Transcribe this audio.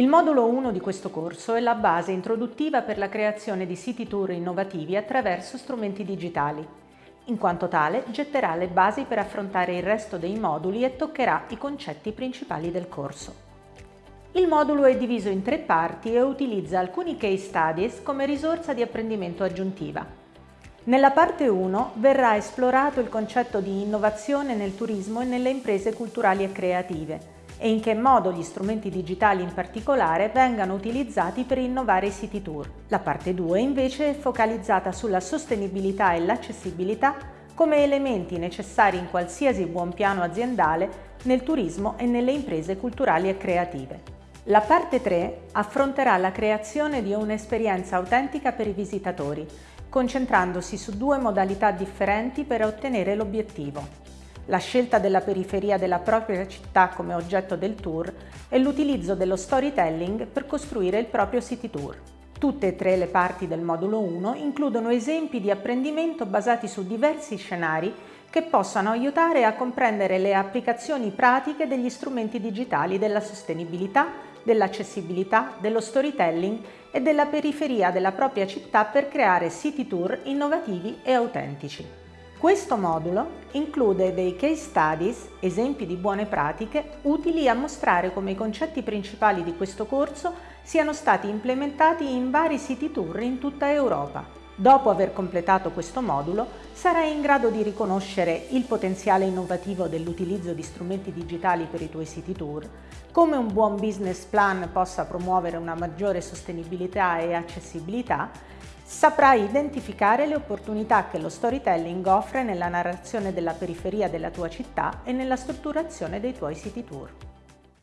Il modulo 1 di questo corso è la base introduttiva per la creazione di siti tour innovativi attraverso strumenti digitali. In quanto tale, getterà le basi per affrontare il resto dei moduli e toccherà i concetti principali del corso. Il modulo è diviso in tre parti e utilizza alcuni case studies come risorsa di apprendimento aggiuntiva. Nella parte 1 verrà esplorato il concetto di innovazione nel turismo e nelle imprese culturali e creative e in che modo gli strumenti digitali in particolare vengano utilizzati per innovare i siti tour. La parte 2 invece è focalizzata sulla sostenibilità e l'accessibilità come elementi necessari in qualsiasi buon piano aziendale nel turismo e nelle imprese culturali e creative. La parte 3 affronterà la creazione di un'esperienza autentica per i visitatori, concentrandosi su due modalità differenti per ottenere l'obiettivo. La scelta della periferia della propria città come oggetto del tour e l'utilizzo dello storytelling per costruire il proprio city tour. Tutte e tre le parti del modulo 1 includono esempi di apprendimento basati su diversi scenari che possano aiutare a comprendere le applicazioni pratiche degli strumenti digitali della sostenibilità dell'accessibilità, dello storytelling e della periferia della propria città per creare city tour innovativi e autentici. Questo modulo include dei case studies, esempi di buone pratiche, utili a mostrare come i concetti principali di questo corso siano stati implementati in vari city tour in tutta Europa. Dopo aver completato questo modulo, sarai in grado di riconoscere il potenziale innovativo dell'utilizzo di strumenti digitali per i tuoi siti tour, come un buon business plan possa promuovere una maggiore sostenibilità e accessibilità, saprai identificare le opportunità che lo storytelling offre nella narrazione della periferia della tua città e nella strutturazione dei tuoi siti tour.